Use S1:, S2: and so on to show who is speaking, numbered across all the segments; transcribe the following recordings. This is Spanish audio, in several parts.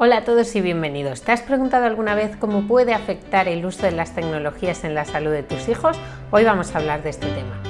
S1: Hola a todos y bienvenidos. ¿Te has preguntado alguna vez cómo puede afectar el uso de las tecnologías en la salud de tus hijos? Hoy vamos a hablar de este tema.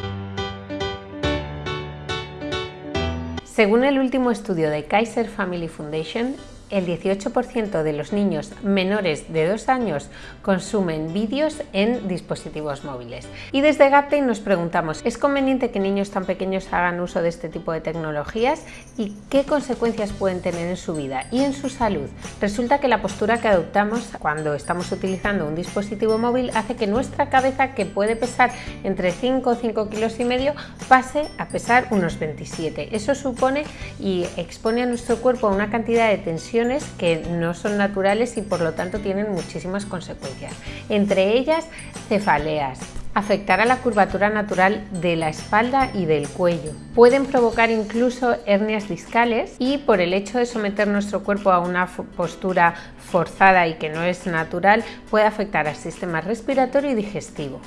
S1: Según el último estudio de Kaiser Family Foundation, el 18% de los niños menores de 2 años consumen vídeos en dispositivos móviles. Y desde Gaptain nos preguntamos, ¿es conveniente que niños tan pequeños hagan uso de este tipo de tecnologías? ¿Y qué consecuencias pueden tener en su vida y en su salud? Resulta que la postura que adoptamos cuando estamos utilizando un dispositivo móvil hace que nuestra cabeza, que puede pesar entre 5 o 5 kilos y medio, pase a pesar unos 27. Eso supone y expone a nuestro cuerpo a una cantidad de tensión que no son naturales y por lo tanto tienen muchísimas consecuencias. Entre ellas, cefaleas, afectar a la curvatura natural de la espalda y del cuello. Pueden provocar incluso hernias discales y por el hecho de someter nuestro cuerpo a una postura forzada y que no es natural, puede afectar al sistema respiratorio y digestivo.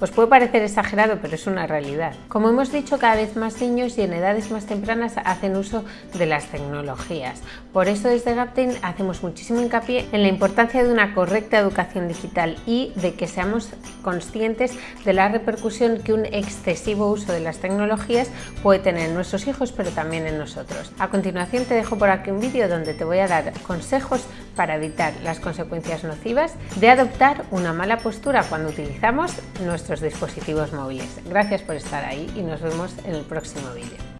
S1: Os puede parecer exagerado, pero es una realidad. Como hemos dicho, cada vez más niños y en edades más tempranas hacen uso de las tecnologías. Por eso desde Gaptain hacemos muchísimo hincapié en la importancia de una correcta educación digital y de que seamos conscientes de la repercusión que un excesivo uso de las tecnologías puede tener en nuestros hijos, pero también en nosotros. A continuación te dejo por aquí un vídeo donde te voy a dar consejos para evitar las consecuencias nocivas de adoptar una mala postura cuando utilizamos nuestros dispositivos móviles. Gracias por estar ahí y nos vemos en el próximo vídeo.